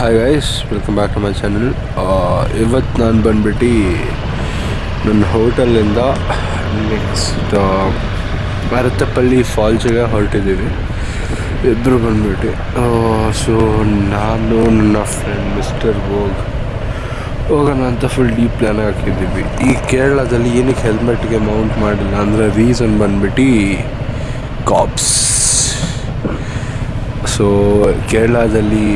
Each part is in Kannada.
Hi guys welcome back to my channel ಇವತ್ತು ನಾನು ಬಂದ್ಬಿಟ್ಟು ನನ್ನ ಹೋಟೆಲಿಂದ ನೆಕ್ಸ್ಟ್ ಭರತಪಲ್ಲಿ ಫಾಲ್ಸಿಗೆ ಹೊರಟಿದ್ದೀವಿ ಇಬ್ಬರು ಬಂದ್ಬಿಟ್ಟು. ಸೊ ನಾನು ನನ್ನ ಫ್ರೆಂಡ್ ಮಿಸ್ಟರ್ ಗೋಗ್ ಹೋಗೋಣ ಅಂತ ಫುಲ್ ಡೀಪ್ ಪ್ಲ್ಯಾನ್ ಹಾಕಿದ್ದೀವಿ. ಈ ಕೇರಳದಲ್ಲಿ ಏನಕ್ಕೆ ಹೆಲ್ಮೆಟ್ಗೆ ಮೌಂಟ್ ಮಾಡಿಲ್ಲ ಅಂದರೆ ರೀಸನ್ ಬಂದ್ಬಿಟ್ಟು ಕಾಪ್ಸ್ ಸೊ ಕೇರಳದಲ್ಲಿ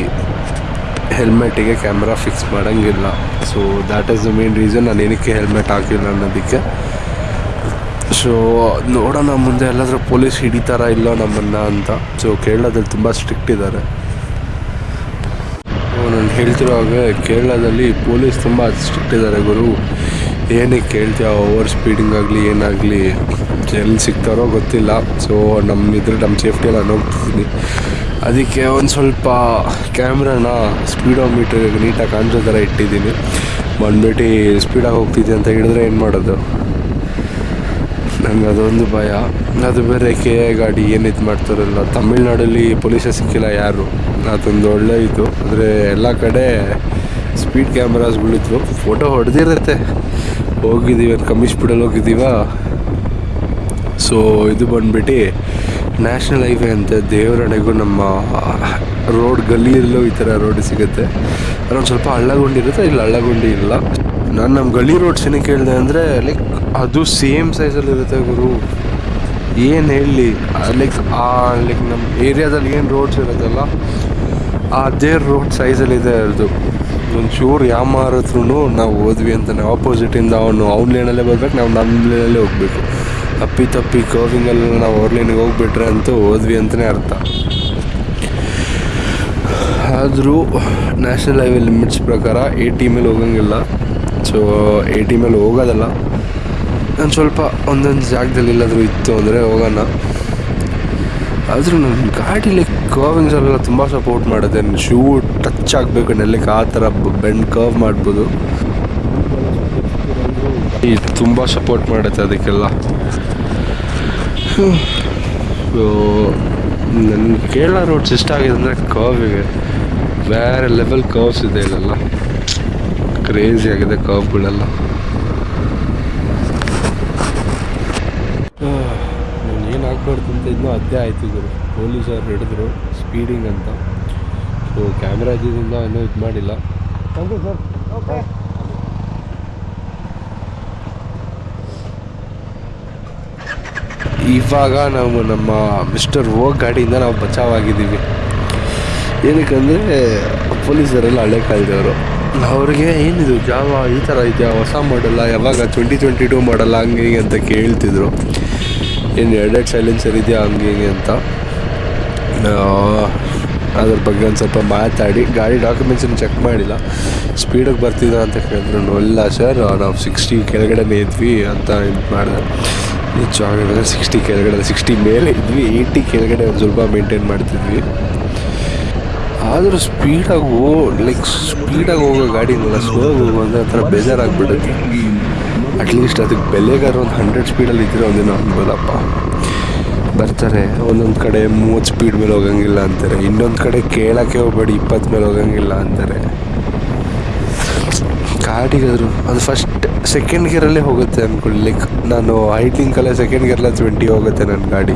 ಹೆಲ್ಮೆಟಿಗೆ ಕ್ಯಾಮ್ರಾ ಫಿಕ್ಸ್ ಮಾಡೋಂಗಿಲ್ಲ. So that is the main reason ನಾನು ಏನಕ್ಕೆ ಹೆಲ್ಮೆಟ್ ಹಾಕಿಲ್ಲ ಅನ್ನೋದಕ್ಕೆ. ಸೊ ನೋಡೋಣ, ಮುಂದೆ ಎಲ್ಲಾದರೂ ಪೊಲೀಸ್ ಹಿಡಿತಾರ ಇಲ್ಲ ನಮ್ಮನ್ನು ಅಂತ. ಸೊ ಕೇರಳದಲ್ಲಿ ತುಂಬ ಸ್ಟ್ರಿಕ್ಟ್ ಇದ್ದಾರೆ ನಾನು ಹೇಳ್ತಿರೋ ಹಾಗೆ ಕೇರಳದಲ್ಲಿ ಪೊಲೀಸ್ ತುಂಬ ಸ್ಟ್ರಿಕ್ಟ್ ಇದ್ದಾರೆ ಗುರು. ಏನಕ್ಕೆ ಕೇಳ್ತೀಯ? ಓವರ್ ಸ್ಪೀಡಿಂಗ್ ಆಗಲಿ, ಏನಾಗಲಿ? ಎಲ್ಲಿ ಸಿಗ್ತಾರೋ ಗೊತ್ತಿಲ್ಲ. ಸೊ ನಮ್ಮ ಇದ್ರೆ ನಮ್ಮ ಸೇಫ್ಟಿ ನಾನು ಹೋಗ್ತಿದ್ದೀನಿ. ಅದಕ್ಕೆ ಒಂದು ಸ್ವಲ್ಪ ಕ್ಯಾಮ್ರಾನ ಸ್ಪೀಡೋಮೀಟರ್ ನೀಟಾಗಿ ಕಾಣಿಸೋ ಥರ ಇಟ್ಟಿದ್ದೀನಿ. ಬಂದ್ಬಿಟ್ಟು ಸ್ಪೀಡಾಗಿ ಹೋಗ್ತಿದ್ದೆ ಅಂತ ಹೇಳಿದ್ರೆ ಏನು ಮಾಡೋದು? ನನಗೆ ಅದೊಂದು ಭಯ. ಅದು ಬೇರೆ ಕೆ ಎ ಗಾಡಿ ಏನು ಇದು ಮಾಡ್ತಾರಲ್ಲ, ತಮಿಳ್ನಾಡಲ್ಲಿ ಪೊಲೀಸೇ ಸಿಕ್ಕಿಲ್ಲ ಯಾರು? ಅದೊಂದು ಒಳ್ಳೆ ಇತ್ತು ಆದರೆ ಎಲ್ಲ ಕಡೆ ಸ್ಪೀಡ್ ಕ್ಯಾಮ್ರಾಸ್ಗಳಿದ್ವು ಫೋಟೋ ಹೊಡೆದಿರುತ್ತೆ. ಹೋಗಿದ್ದೀವಿ ಕಮ್ಮಿ ಸ್ಪೀಡಲ್ಲಿ ಹೋಗಿದ್ದೀವ? ಸೊ ಇದು ಬಂದ್ಬಿಟ್ಟು ನ್ಯಾಷನಲ್ ಹೈವೇ ಅಂತ ದೇವರಡೆಗೂ ನಮ್ಮ ರೋಡ್ ಗಲ್ಲಿಯಲ್ಲೂ ಈ ಥರ ರೋಡ್ ಸಿಗುತ್ತೆ. ಅದೊಂದು ಸ್ವಲ್ಪ ಹಳ್ಳಗುಂಡಿರುತ್ತೆ ಇಲ್ಲಿ ಹಳ್ಳಗುಂಡಿ ಇಲ್ಲ. ನಾನು ನಮ್ಮ ಗಲ್ಲಿ ರೋಡ್ಸ್ ಏನಕ್ಕೆ ಹೇಳಿದೆ ಅಂದರೆ ಲೈಕ್ ಅದು ಸೇಮ್ ಸೈಜಲ್ಲಿ ಇರುತ್ತೆ ಗುರು. ಏನು ಹೇಳಿ ಲೈಕ್ ಆ ಲೈಕ್ ನಮ್ಮ ಏರಿಯಾದಲ್ಲಿ ಏನು ರೋಡ್ಸ್ ಇರುತ್ತಲ್ಲ, ಅದೇ ರೋಡ್ ಸೈಜಲ್ಲಿದೆ ಅದು ಒಂಚೂರು ಯಾಮಾರತ್ರು ನಾವು ಹೋದ್ವಿ ಅಂತಾನೆ ಆಪೋಸಿಟಿಂದ ಅವನು ಅವ್ನ ಲೇನಲ್ಲೇ ಬರ್ಬೇಕು, ನಾವು ನಮ್ಮ ಲೇನಲ್ಲೇ ಹೋಗಬೇಕು. ಅಪ್ಪಿ ತಪ್ಪಿ ಕರ್ವಿಂಗಲ್ಲಿ ನಾವು ಓರ್ಲಿನಿಗೆ ಲೇನಿಗೆ ಹೋಗ್ಬಿಟ್ರೆ ಅಂತೂ ಹೋದ್ವಿ ಅಂತಲೇ ಅರ್ಥ. ಆದರೂ ನ್ಯಾಷನಲ್ ಹೈವೇ ಲಿಮಿಟ್ಸ್ ಪ್ರಕಾರ ಏಯ್ಟಿ ಮೇಲೆ ಹೋಗಂಗಿಲ್ಲ. ಸೊ ಏಯ್ಟಿ ಮೇಲೆ ಹೋಗೋದಲ್ಲ. ನಾನು ಸ್ವಲ್ಪ ಒಂದೊಂದು ಜಾಗದಲ್ಲಿ ಎಲ್ಲಾದರೂ ಇತ್ತು ಅಂದರೆ ಹೋಗೋಣ. ಆದರೂ ನನ್ನ ಗಾಡೀಲಿ ಕರ್ವಿಂಗ್ಸ್ ಎಲ್ಲ ತುಂಬ ಸಪೋರ್ಟ್ ಮಾಡುತ್ತೆ. ಶೂ ಟಚ್ ಆಗಬೇಕು ನೆಲ್ಲಕ್ಕೆ ಆ ಥರ ಬೆಂಡ್ ಕರ್ವ್ ಮಾಡ್ಬೋದು. ತುಂಬ ಸಪೋರ್ಟ್ ಮಾಡುತ್ತೆ ಅದಕ್ಕೆಲ್ಲ. ಸೊ ನನ್ನ ಕೇರಳ ರೋಡ್ಸ್ ಇಷ್ಟ ಆಗಿದೆ ಅಂದರೆ ಕರ್ವಿಗೆ ಬೇರೆ ಲೆವೆಲ್ ಕರ್ವ್ಸ್ ಇದೆ ಇಲ್ಲೆಲ್ಲ. ಕ್ರೇಜಿ ಆಗಿದೆ ಕರ್ವ್ಗಳೆಲ್ಲ ನಾನು ಏನು ಹಾಕ್ಬಾರ್ದು ಅಂತ ಇನ್ನೂ ಅದೇ ಆಯ್ತು ಗುರು. ಪೊಲೀಸರು ಹಿಡಿದ್ರು ಸ್ಪೀಡಿಂಗ್ ಅಂತ. ಸೊ ಕ್ಯಾಮ್ರಾ ಇದ್ದಿದ್ದರಿಂದ ಇನ್ನೂ ಇದು ಮಾಡಿಲ್ಲ. ಇವಾಗ ನಾವು ನಮ್ಮ ಮಿಸ್ಟರ್ ಓ ಗಾಡಿಯಿಂದ ನಾವು ಬಚಾವಾಗಿದ್ದೀವಿ. ಏನಕ್ಕಂದರೆ ಪೊಲೀಸರೆಲ್ಲ ಹಳೆ ಕಾಲದವರು. ಅವ್ರಿಗೆ ಏನಿದು, ಜಾವ ಈ ಥರ ಇದೆಯಾ, ಹೊಸ ಮಾಡಲ್ಲ ಯಾವಾಗ ಟ್ವೆಂಟಿ ಟ್ವೆಂಟಿ ಟೂ ಮಾಡಲ್ಲ ಹಂಗೆ ಹಿಂಗೆ ಅಂತ ಕೇಳ್ತಿದ್ರು. ಏನು ಎರಡೆರಡು ಸೈಲೆನ್ಸರ್ ಇದೆಯಾ, ಹಂಗೆ ಹಿಂಗೆ ಅಂತ. ಅದ್ರ ಬಗ್ಗೆ ಒಂದು ಸ್ವಲ್ಪ ಮಾತಾಡಿ, ಗಾಡಿ ಡಾಕ್ಯುಮೆಂಟ್ಸನ್ನು ಚೆಕ್ ಮಾಡಿಲ್ಲ. ಸ್ಪೀಡಿಗೆ ಬರ್ತಿದ್ದ ಅಂತ ಕೇಳಿದ್ರು. ಇಲ್ಲ ಸರ್ ನಾವು ಸಿಕ್ಸ್ಟಿ ಕೆಳಗಡೆನೇ ಇದ್ವಿ ಅಂತ ಇದು ಮಾಡಿದೆ ನಿಜವಾಗಿದೆ ಸಿಕ್ಸ್ಟಿ ಕೆಳಗಡೆ ಸಿಕ್ಸ್ಟಿ ಮೇಲೆ ಇದ್ವಿ ಏಯ್ಟಿ ಕೆಳಗಡೆ ಒಂದು ಸ್ವಲ್ಪ ಮೇಂಟೈನ್ ಮಾಡ್ತಿದ್ವಿ. ಆದರೂ ಸ್ಪೀಡಾಗಿ ಹೋ ಲೈಕ್ ಸ್ಪೀಡಾಗಿ ಹೋಗೋ ಗಾಡಿನಲ್ಲ ಸ್ಲೋ ಹೋಗೋ ಅಂದರೆ ಒಂಥರ ಬೇಜಾರಾಗ್ಬಿಡುತ್ತೆ. ಅಟ್ಲೀಸ್ಟ್ ಅದಕ್ಕೆ ಬೆಲೆಗಾರ ಒಂದು ಹಂಡ್ರೆಡ್ ಸ್ಪೀಡಲ್ಲಿ ಇದ್ದರೆ ಒಂದಿನ ಅನ್ಬೋದಪ್ಪ. ಬರ್ತಾರೆ, ಒಂದೊಂದು ಕಡೆ ಮೂವತ್ತು ಸ್ಪೀಡ್ ಮೇಲೆ ಹೋಗಂಗಿಲ್ಲ ಅಂತಾರೆ, ಇನ್ನೊಂದು ಕಡೆ ಕೇಳೋಕ್ಕೆ ಹೋಗ್ಬೇಡಿ, ಇಪ್ಪತ್ತು ಮೇಲೆ ಹೋಗಂಗಿಲ್ಲ ಅಂತಾರೆ. ಗಾಡಿಗಾದ್ರು, ಅದು ಫಸ್ಟ್ ಸೆಕೆಂಡ್ ಗಿಯರಲ್ಲೇ ಹೋಗುತ್ತೆ ಅಂದ್ಕೊಳ್ಳಿ ಲೈಕ್ ನಾನು ಹೈಟಿಂಕಲ್ಲೇ ಸೆಕೆಂಡ್ ಗೇರಲ್ಲೇ ಟ್ವೆಂಟಿ ಹೋಗುತ್ತೆ ನನ್ನ ಗಾಡಿ.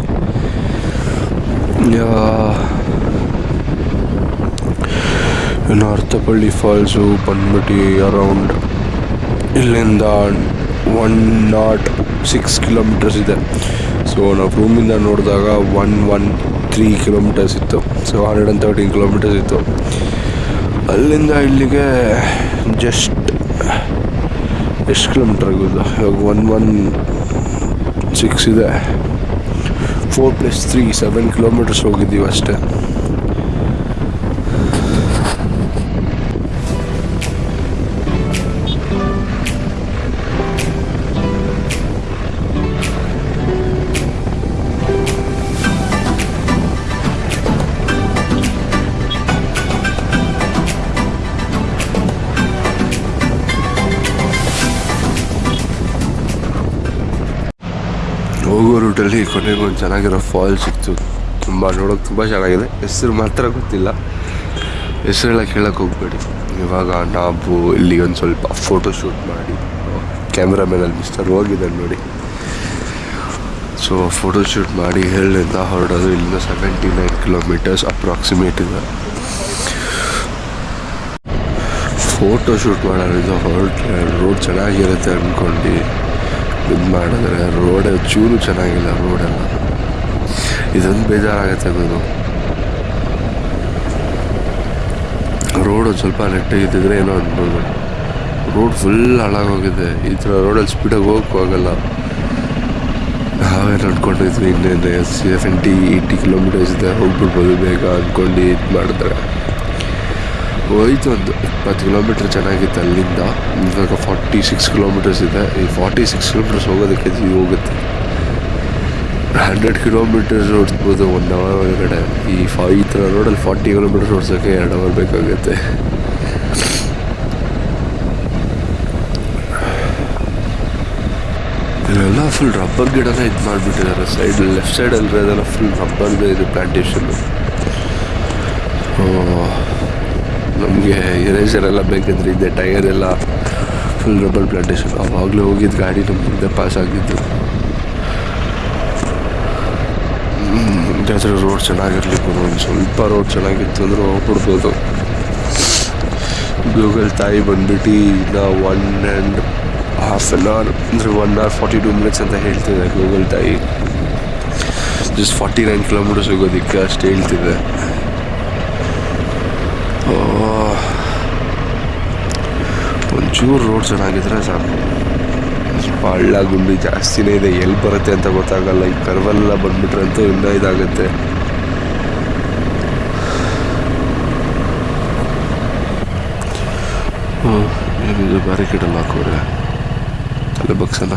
ಇನ್ನು ಅರ್ಥಪಳ್ಳಿ ಫಾಲ್ಸು ಬಂದ್ಬಿಟ್ಟು ಅರೌಂಡ್ ಇಲ್ಲಿಂದ ಒನ್ ನಾಟ್ ಸಿಕ್ಸ್ ಕಿಲೋಮೀಟರ್ಸ್ ಇದೆ. ಸೊ ನಾವು ರೂಮಿಂದ ನೋಡಿದಾಗ ಒನ್ ಒನ್ ತ್ರೀ ಕಿಲೋಮೀಟರ್ಸ್ ಇತ್ತು. So hundred and thirteen kilometres ಇತ್ತು. ಅಲ್ಲಿಂದ ಇಲ್ಲಿಗೆ ಜಸ್ಟ್ ಎಷ್ಟು ಕಿಲೋಮೀಟರ್ ಆಗೋದು. ಇವಾಗ ಒನ್ ಒನ್ ಸಿಕ್ಸ್ ಇದೆ. Four plus three seven kilometres ಹೋಗಿದ್ದೀವಿ ಅಷ್ಟೇ. ಹೋಗೋ ಕೊನೆಗೂ ಒಂದು ಚೆನ್ನಾಗಿರೋ ಫಾಲ್ ಸಿಕ್ತು. ತುಂಬ ನೋಡೋಕೆ ತುಂಬ ಚೆನ್ನಾಗಿದೆ. ಹೆಸರು ಮಾತ್ರ ಗೊತ್ತಿಲ್ಲ. ಹೆಸರೆಲ್ಲ ಕೇಳೋಕೆ ಹೋಗ್ಬೇಡಿ. ಇವಾಗ ನಾವು ಇಲ್ಲಿ ಒಂದು ಸ್ವಲ್ಪ ಫೋಟೋ ಶೂಟ್ ಮಾಡಿ. ಕ್ಯಾಮ್ರಾಮೇನಲ್ಲಿ ಮಿಸ್ಟರ್ ಹೋಗಿದ್ದಾನೆ ನೋಡಿ. ಸೊ ಫೋಟೋ ಶೂಟ್ ಮಾಡಿ ಹೇಳಿಂದ ಹೊರಡೋದು ಇಲ್ಲಿಂದ ಸೆವೆಂಟಿ ನೈನ್ ಕಿಲೋಮೀಟರ್ಸ್ ಅಪ್ರಾಕ್ಸಿಮೇಟ್ ಇದೆ. ಫೋಟೋ ಶೂಟ್ ಮಾಡೋದ್ರಿಂದ ಹೊರಟ್ರೆ ರೋಡ್ ಚೆನ್ನಾಗಿರುತ್ತೆ ಅಂದ್ಕೊಂಡು ಇದು ಮಾಡಿದ್ರೆ ರೋಡ್ ಚೂರು ಚೆನ್ನಾಗಿಲ್ಲ ರೋಡೆಲ್ಲ ಇದೊಂದು ಬೇಜಾರಾಗುತ್ತೆ ಗುರು. ರೋಡ್ ಸ್ವಲ್ಪ ನೆಟ್ಟಿದ್ದಿದ್ರೆ ಏನೋ ಅನ್ಬೋದು. ರೋಡ್ ಫುಲ್ ಹಾಳಾಗೋಗಿದೆ. ಈ ಥರ ರೋಡಲ್ಲಿ ಸ್ಪೀಡಾಗಿ ಹೋಗಕ್ಕೂ ಆಗಲ್ಲ. ನಾವೇನು ಅಂದ್ಕೊಂಡಿದ್ವಿ ಇನ್ನೇನು ಸೆವೆಂಟಿ ಏಯ್ಟಿ ಕಿಲೋಮೀಟರ್ಸ್ ಇದೆ, ಹೋಗ್ಬಿಡ್ಬೋದು ಬೇಗ ಅಂದ್ಕೊಂಡು ಇದು ಮಾಡಿದ್ರೆ. ಹೋಯ್ತು ಒಂದು ಇಪ್ಪತ್ತು ಕಿಲೋಮೀಟ್ರ್ ಚೆನ್ನಾಗಿತ್ತು ಅಲ್ಲಿಂದ. ಇವಾಗ ಫಾರ್ಟಿ ಸಿಕ್ಸ್ ಕಿಲೋಮೀಟರ್ಸ್ ಇದೆ. ಈ ಫಾರ್ಟಿ ಸಿಕ್ಸ್ ಕಿಲೋಮೀಟರ್ಸ್ ಹೋಗೋದಕ್ಕೆ ಜೀವ ಹೋಗುತ್ತೆ. ಹಂಡ್ರೆಡ್ ಕಿಲೋಮೀಟರ್ಸ್ ಓಡಿಸ್ಬೋದು ಒನ್ ಅವರ್ ಒಳಗಡೆ. ಈ ಫಾ ಈ ಥರ ರೋಡಲ್ಲಿ ಫಾರ್ಟಿ ಕಿಲೋಮೀಟರ್ಸ್ ಓಡಿಸೋಕ್ಕೆ ಎರಡು ಅವರ್ ಬೇಕಾಗುತ್ತೆ. ಇಲ್ಲೆಲ್ಲ ಫುಲ್ ರಬ್ಬರ್ ಗಿಡನೇ ಇದು ಮಾಡಿಬಿಟ್ಟಿದ್ದಾರೆ. ಸೈಡ್ ಲೆಫ್ಟ್ ಸೈಡಲ್ಲಿ ಅದೆಲ್ಲ ಫುಲ್ ರಬ್ಬರ್ದು ಇದು ಪ್ಲಾಂಟೇಶನ್ನು ನಮಗೆ ಇರೇಸರ್ ಎಲ್ಲ ಬೇಕಿದ್ರೆ ಇದೆ ಟೈರ್ ಎಲ್ಲ ಫುಲ್ ರಬ್ಬರ್ ಪ್ಲಾಂಟೇಶನ್ ಅವಾಗಲೇ ಹೋಗಿದ್ದು ಗಾಡಿ ನಮ್ಮ ಮುಂದೆ ಪಾಸ್ ಆಗಿದ್ದು ಜಾತ್ರೆ ರೋಡ್ ಚೆನ್ನಾಗಿರ್ಲಿ ಗುರು, ಒಂದು ಸ್ವಲ್ಪ ರೋಡ್ ಚೆನ್ನಾಗಿತ್ತು ಅಂದ್ರೆ ಹೋಗ್ಬಿಡ್ಬೋದು. ಗೂಗಲ್ ತಾಯಿ ಬಂದ್ಬಿಟ್ಟು ಇನ್ನ one and half an hour ಅಂದರೆ one hour forty two minutes ಅಂತ ಹೇಳ್ತಿದೆ ಗೂಗಲ್ ತಾಯಿ. ಜಸ್ಟ್ ಫಾರ್ಟಿ ನೈನ್ ಕಿಲೋಮೀಟರ್ಸ್ ಹೋಗೋದಕ್ಕೆ ಅಷ್ಟು ಹೇಳ್ತಿದೆ. ಒಂಚೂರು ರೋಡ್ ಚೆನ್ನಾಗಿದ್ರೆ ಸಾಕು. ಹಳ್ಳ ಗುಂಡಿ ಜಾಸ್ತಿನೇ ಇದೆ, ಎಲ್ಲಿ ಬರುತ್ತೆ ಅಂತ ಗೊತ್ತಾಗಲ್ಲ. ಈ ಕರ್ವೆಲ್ಲ ಬಂದ್ಬಿಟ್ರೆ ಅಂತೂ ಇನ್ನೂ ಇದಾಗುತ್ತೆ. ಹ್ಞೂ ಏನಿದು ಬ್ಯಾರಿಕೇಡಲ್ಲಿ ಹಾಕೋರೆ. ಅಲ್ಲೇ ಬಗ್ಸಲ್ಲ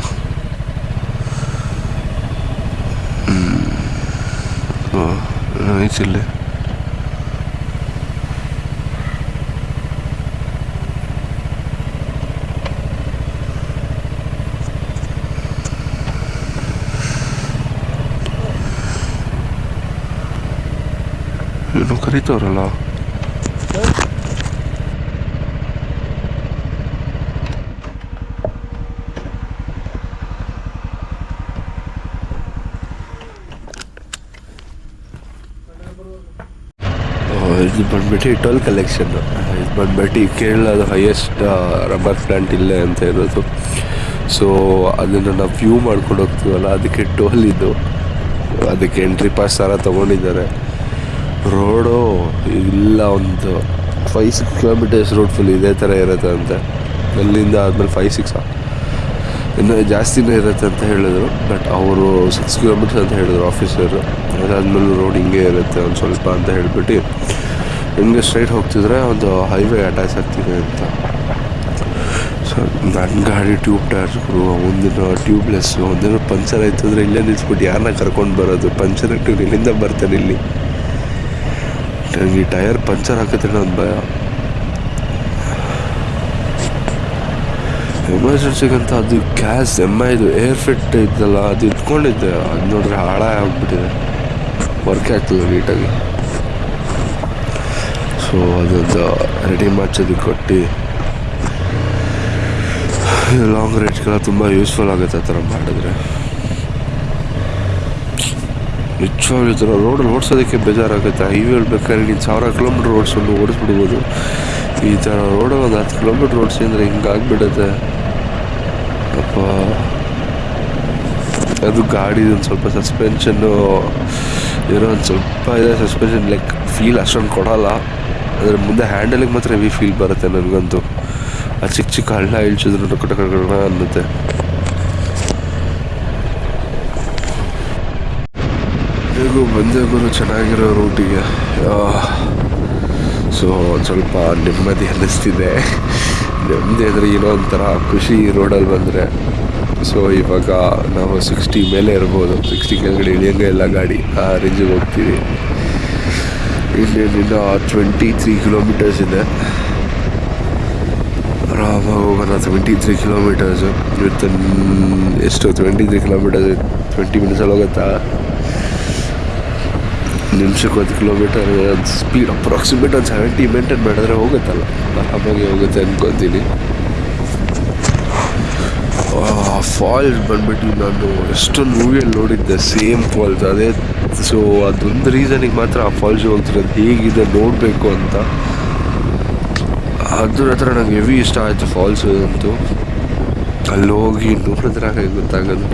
ಹ್ಞೂ ನೈಸ್ ಇಲ್ಲೇ ಏನು ಕರೀತವ್ರಲ್ಲ ಇದು ಬಂದ್ಬಿಟ್ಟು ಟೋಲ್ ಕಲೆಕ್ಷನ್. ಇದು ಬಂದ್ಬಿಟ್ಟು ಕೇರಳದ ಹೈಯೆಸ್ಟ್ ರಬ್ಬರ್ ಪ್ಲ್ಯಾಂಟ್ ಇಲ್ಲೇ ಅಂತ ಇರೋದು. ಸೊ ಅದನ್ನು ನಾವು ವ್ಯೂ ಮಾಡ್ಕೊಂಡು ಹೋಗ್ತೀವಲ್ಲ, ಅದಕ್ಕೆ ಟೋಲ್ ಇದು. ಅದಕ್ಕೆ ಎಂಟ್ರಿ ಪಾಸ್ ಥರ ತೊಗೊಂಡಿದ್ದಾರೆ. ರೋಡು ಇಲ್ಲ ಒಂದು. Five six kilometres road full ಇದೇ ಥರ ಇರುತ್ತೆ ಅಂತೆ. ಅಲ್ಲಿಂದ ಆದಮೇಲೆ ಫೈ ಸಿಕ್ಸ್ ಇನ್ನೂ ಜಾಸ್ತಿನೇ ಇರುತ್ತೆ ಅಂತ ಹೇಳಿದರು ಬಟ್ ಅವರು ಸಿಕ್ಸ್ ಕಿಲೋಮೀಟರ್ಸ್ ಅಂತ ಹೇಳಿದ್ರು ಆಫೀಸರು ಅದಾದ್ಮೇಲೆ ರೋಡ್ ಹಿಂಗೆ ಇರುತ್ತೆ ಒಂದು ಸ್ವಲ್ಪ ಅಂತ ಹೇಳ್ಬಿಟ್ಟು, ಹಿಂಗೆ ಸ್ಟ್ರೈಟ್ ಹೋಗ್ತಿದ್ರೆ ಒಂದು ಹೈವೇ ಅಟ್ಯಾಚ್ ಆಗ್ತಿದೆ ಅಂತ. ಸೊ ನನ್ನ ಗಾಡಿ ಟ್ಯೂಬ್ ಟೈರ್ಸ್ಗಳು ಒಂದಿನ ಟ್ಯೂಬ್ಲೆಸ್ಸು ಒಂದಿನ ಪಂಚರ್ ಆಯ್ತು ಅಂದರೆ ಇಲ್ಲೇ ನಿಲ್ಸ್ಬಿಟ್ಟು ಯಾರನ್ನ ಕರ್ಕೊಂಡು ಬರೋದು? ಪಂಚರ್ ಇಟ್ಟು ಇಲ್ಲಿಂದ ಬರ್ತಾನೆ ಇಲ್ಲಿ. ಈ ಟೈರ್ ಪಂಚರ್ ಹಾಕಿದ್ರೆ ಒಂದು ಭಯ. ಎಮರ್ಜೆನ್ಸಿಗಂತ ಅದು ಗ್ಯಾಸ್, ಎಂ ಐದು ಏರ್ ಫಿಟ್ ಇದ್ದಲ್ಲ, ಅದು ಇಟ್ಕೊಂಡಿದ್ದೆ ಅದು ನೋಡ್ರೆ ಹಾಳಾಗಿ ಆಗ್ಬಿಟ್ಟಿದೆ. ವರ್ಕ್ ಆಗ್ತದೆ ನೀಟಾಗಿ. ಸೊ ಅದೊಂದು ರೆಡಿ ಮಾಡ್ಸೋದಕ್ಕೆ ಕೊಟ್ಟು ಲಾಂಗ್ ರೇಂಜ್ಗೆಲ್ಲ ತುಂಬ ಯೂಸ್ಫುಲ್ ಆಗುತ್ತೆ ಆ ಥರ ಮಾಡಿದ್ರೆ. ನಿಜವಾಗ್ಲೂ ಥರ ರೋಡಲ್ಲಿ ಓಡಿಸೋದಕ್ಕೆ ಬೇಜಾರಾಗುತ್ತೆ. ಹೈವೇ ಬೇಕಾದ್ರೆ ನೀನು ಸಾವಿರ ಕಿಲೋಮೀಟ್ರ್ ಓಡಿಸ್ಕೊಂಡು ಓಡಿಸ್ಬಿಡ್ಬೋದು. ಈ ಥರ ರೋಡಲ್ಲಿ ಒಂದು ಹತ್ತು ಕಿಲೋಮೀಟ್ರ್ ಓಡಿಸಿ ಅಂದರೆ ಹಿಂಗಾಗ್ಬಿಡುತ್ತೆ ಅಪ್ಪ. ಅದು ಗಾಡಿ ಒಂದು ಸ್ವಲ್ಪ ಸಸ್ಪೆನ್ಷನ್ನು ಏನೋ ಒಂದು ಸ್ವಲ್ಪ ಇದೆ ಸಸ್ಪೆನ್ಷನ್ ಲೈಕ್ ಫೀಲ್ ಅಷ್ಟೊಂದು ಕೊಡೋಲ್ಲ. ಅದರ ಮುಂದೆ ಹ್ಯಾಂಡಲಿಗೆ ಮಾತ್ರ ಹೆವಿ ಫೀಲ್ ಬರುತ್ತೆ ನನಗಂತೂ. ಆ ಚಿಕ್ಕ ಚಿಕ್ಕ ಹಳ್ಳ ಇಳಿಸಿದ್ರು ಕಟ ಅನ್ನುತ್ತೆ. ಹೇಗೂ ಬಂದೇ ಬರೋ ಚೆನ್ನಾಗಿರೋ ರೂಟಿಗೆ. ಸೊ ಒಂದು ಸ್ವಲ್ಪ ನೆಮ್ಮದಿ ಅನ್ನಿಸ್ತಿದೆ. ನೆಮ್ಮದಿ ಅಂದರೆ ಏನೋ ಒಂಥರ ಖುಷಿ ರೋಡಲ್ಲಿ ಬಂದರೆ. ಸೊ, ಇವಾಗ ನಾವು ಸಿಕ್ಸ್ಟಿ ಮೇಲೆ ಇರ್ಬೋದು. ಸಿಕ್ಸ್ಟಿ ಕೆಳಗಡೆ ಇಳಿಯಂಗೆ ಎಲ್ಲ ಗಾಡಿ. ಆ ರೇಂಜಿಗೆ ಹೋಗ್ತೀವಿ. ಇಲ್ಲಿಂದ ಟ್ವೆಂಟಿ ತ್ರೀ ಕಿಲೋಮೀಟರ್ಸ್ ಇದೆ. ಆರಾಮಾಗಿ ಹೋಗೋಣ. ಟ್ವೆಂಟಿ ತ್ರೀ ಕಿಲೋಮೀಟರ್ಸು ಇವತ್ತು ಎಷ್ಟು? ಟ್ವೆಂಟಿ ತ್ರೀ ಕಿಲೋಮೀಟರ್ಸ್ ಟ್ವೆಂಟಿ ಮಿನಿಟ್ಸಲ್ಲಿ ಹೋಗುತ್ತಾ? ನಿಮಿಷಕ್ಕೆ ಒಂದು ಕಿಲೋಮೀಟರ್ ಸ್ಪೀಡ್ ಅಪ್ರಾಕ್ಸಿಮೇಟ್ ಒಂದು ಸೆವೆಂಟಿ ಮೇಂಟೈನ್ ಮಾಡಿದ್ರೆ ಹೋಗುತ್ತಲ್ಲ? ಆರಾಮಾಗಿ ಹೋಗುತ್ತೆ ಅನ್ಕೊತೀನಿ. ಫಾಲ್ಸ್ ಬಂದ್ಬಿಟ್ಟು ನಾನು ಎಷ್ಟೊಂದು ಮೂವಿಯಲ್ಲಿ ನೋಡಿದ್ದೆ ಸೇಮ್ ಫಾಲ್ಸ್ ಅದೇ ಸೊ ಅದೊಂದು ರೀಸನಿಗೆ ಮಾತ್ರ ಆ ಫಾಲ್ಸ್ ಹೋಗ್ತಿರೋದು ಹೇಗಿದೆ, ನೋಡಬೇಕು ಅಂತ. ಅದ್ರ ಹತ್ರ ನಂಗೆ ಹೆವಿ ಇಷ್ಟ ಆಯಿತು ಫಾಲ್ಸ್ ಅಂತೂ. ಅಲ್ಲಿ ಹೋಗಿ ನೋಡಿದ್ರೆ ಗೊತ್ತಾಗೋದು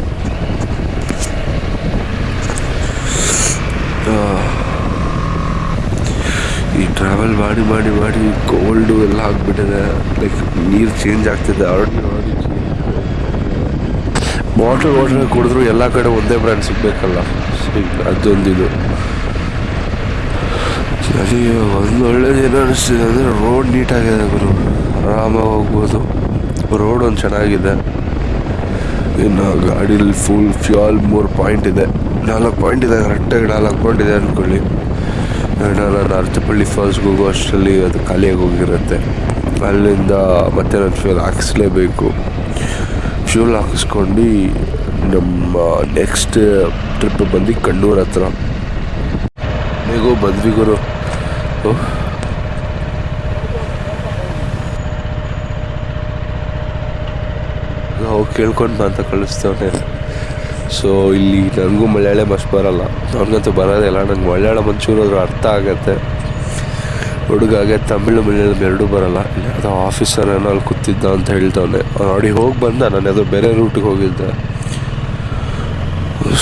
ಟ್ರಾವೆಲ್ ಮಾಡಿ ಮಾಡಿ ಮಾಡಿ ಕೋಲ್ಡು ಎಲ್ಲ ಆಗಿಬಿಟ್ಟಿದೆ ಲೈಕ್ ನೀರು ಚೇಂಜ್ ಆಗ್ತಿದೆ. ಆಲ್ರೆಡಿ ಆಲ್ರೆಡಿ ವಾಟರ್ ವಾಟರ್ ಕುಡಿದ್ರು ಎಲ್ಲ ಕಡೆ ಒಂದೇ ಬ್ರ್ಯಾಂಡ್ ಸಿಗಬೇಕಲ್ಲ. ಅದೊಂದಿದು ಸರಿ, ಒಂದು ಒಳ್ಳೇದು ಏನು ಅನಿಸ್ತಿದೆ ಅಂದರೆ ರೋಡ್ ನೀಟಾಗಿದೆ ಗುರು. ಆರಾಮಾಗಿ ಹೋಗ್ಬೋದು. ರೋಡ್ ಒಂದು ಚೆನ್ನಾಗಿದೆ. ಇನ್ನು ಗಾಡೀಲಿ ಫುಲ್ ಫ್ಯೂಲ್ ಮೂರು ಪಾಯಿಂಟ್ ಇದೆ. ನಾಲ್ಕು ಪಾಯಿಂಟ್ ಇದೆ. ಕರೆಕ್ಟಾಗಿ ನಾಲ್ಕು ಪಾಯಿಂಟ್ ಇದೆ ಅಂದ್ಕೊಳ್ಳಿ ನಾನು ಅರ್ಚಪಳ್ಳಿ ಫಾಲ್ಸ್ಗೆ ಹೋಗೋ ಅಷ್ಟರಲ್ಲಿ ಅದು ಖಾಲಿಯಾಗಿ ಹೋಗಿರುತ್ತೆ. ಅಲ್ಲಿಂದ ಮತ್ತೆ ನಾನು ಫ್ಯೂಲ್ ಹಾಕಿಸ್ಲೇಬೇಕು. ಫ್ಯೂಲ್ ಹಾಕಿಸ್ಕೊಂಡು ನಮ್ಮ ನೆಕ್ಸ್ಟ್ ಟ್ರಿಪ್ ಬಂದು ಕಣ್ಣೂರು ಹತ್ರ. ಹೇಗೋ ಬಂದ್ವಿ ಗುರು ಓಹ್. ನಾವು ಕೇಳ್ಕೊಂಡು ಅಂತ ಕಳಿಸ್ತವನೆ ಸೊ ಇಲ್ಲಿ ನನಗೂ ಮಲಯಾಳ ಭಾಷೆ ಬರಲ್ಲ. ನನಗಂತೂ ಬರೋದಿಲ್ಲ ನನಗೆ ಮಲಯಾಳಂ ಒಂಚೂರು ಅದ್ರ ಅರ್ಥ ಆಗತ್ತೆ. ಹುಡುಗಾಗೆ ತಮಿಳು, ಮಲಯಾಳಂ ಎರಡೂ ಬರಲ್ಲ. ಯಾವುದೋ ಆಫೀಸರ್ ಏನೋ ಅಲ್ಲಿ ಕೂತಿದ್ದ ಅಂತ ಹೇಳ್ತವನೆ. ನೋಡಿ, ಹೋಗಿ ಬಂದ. ನಾನು ಯಾವುದೋ ಬೇರೆ ರೂಟಿಗೆ ಹೋಗಿದ್ದೆ.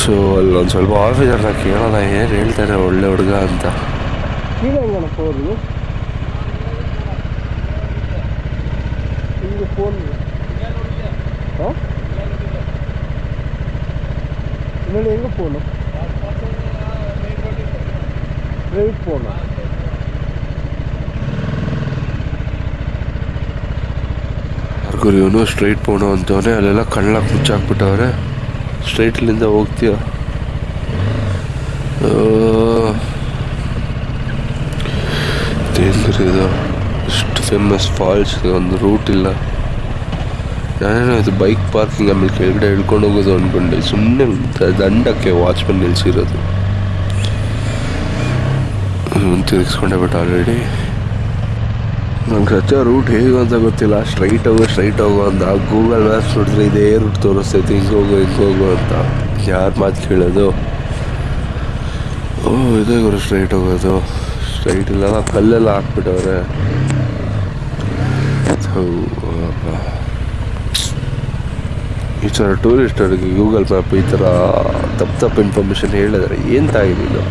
ಸೊ ಅಲ್ಲಿ ಒಂದು ಸ್ವಲ್ಪ ಆಫೀಸರ್ನ ಕೇಳೋಣ. ಏನು ಹೇಳ್ತಾರೆ ಒಳ್ಳೆ ಹುಡುಗ ಅಂತ. கீழே இன்னொன்று எங்கே போகணும் ஸ்ட்ரைட் போகணும் ಯಾರಿಗೂ ಇವನು ಸ್ಟ್ರೈಟ್ ಪೋಣು ಅಂತವನೆ ಅಲ್ಲೆಲ್ಲ ಕಣ್ಣಾಗ ಮುಚ್ಚಾಕ್ಬಿಟ್ಟವ್ರೆ ಸ್ಟ್ರೈಟ್ಲಿಂದ ಹೋಗ್ತೀಯ ದೇವ್ರು ಇದು ಇಷ್ಟು ಫೇಮಸ್ ಫಾಲ್ಸ್ ಒಂದು ರೂಟ್ ಇಲ್ಲ ನಾನೇನೋ ಇದು ಬೈಕ್ ಪಾರ್ಕಿಂಗ್ ಆಮೇಲೆ ಕೆಳಗಡೆ ಇಳ್ಕೊಂಡು ಹೋಗೋದು ಅಂದ್ಕೊಂಡೆ ಸುಮ್ಮನೆ ದಂಡಕ್ಕೆ ವಾಚ್ಮನ್ ನಿಲ್ಸಿರೋದು. ತಿರುಗಿಸ್ಕೊಂಡೆ ಬಿಟ್ಟು ಆಲ್ರೆಡಿ ನಂಗೆ ಸಚ್ಚ ರೂಟ್ ಹೇಗೆ ಅಂತ ಗೊತ್ತಿಲ್ಲ. ಸ್ಟ್ರೈಟ್ ಹೋಗೋ ಸ್ಟ್ರೈಟ್ ಹೋಗೋ ಅಂತ. ಗೂಗಲ್ ಮ್ಯಾಪ್ಸ್ ನೋಡಿದ್ರೆ ಇದೇ ರೂಟ್ ತೋರಿಸ್ತೈತೆ ಹಿಂಗೆ ಹೋಗೋ ಹಿಂಗೆ ಹೋಗೋ ಅಂತ. ಯಾರು ಮಾತು ಕೇಳೋದು? ಓ, ಇದೇ ಗುರು ಸ್ಟ್ರೈಟ್ ಹೋಗೋದು. ಸ್ಟ್ರೈಟ್ ಇಲ್ಲ, ಕಲ್ಲೆಲ್ಲ ಹಾಕ್ಬಿಟ್ಟವ್ರೆ. ಈ ಥರ ಟೂರಿಸ್ಟರಿಗೆ ಗೂಗಲ್ ಮ್ಯಾಪ್ ಈ ಥರ ತಪ್ಪು ತಪ್ಪು ಇನ್ಫಾರ್ಮೇಷನ್ ಹೇಳಿದ್ರೆ ಏನು ತಾಗಿದ್ದು